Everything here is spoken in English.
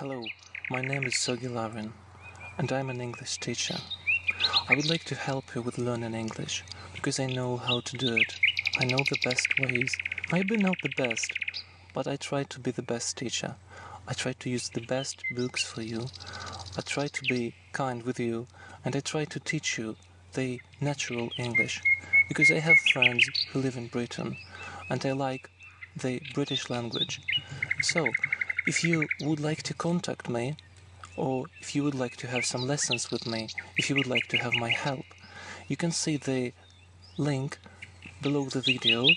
Hello, my name is Sergey Lavrin, and I'm an English teacher. I would like to help you with learning English, because I know how to do it. I know the best ways. Maybe not the best, but I try to be the best teacher. I try to use the best books for you. I try to be kind with you, and I try to teach you the natural English, because I have friends who live in Britain, and I like the British language. So, if you would like to contact me, or if you would like to have some lessons with me, if you would like to have my help, you can see the link below the video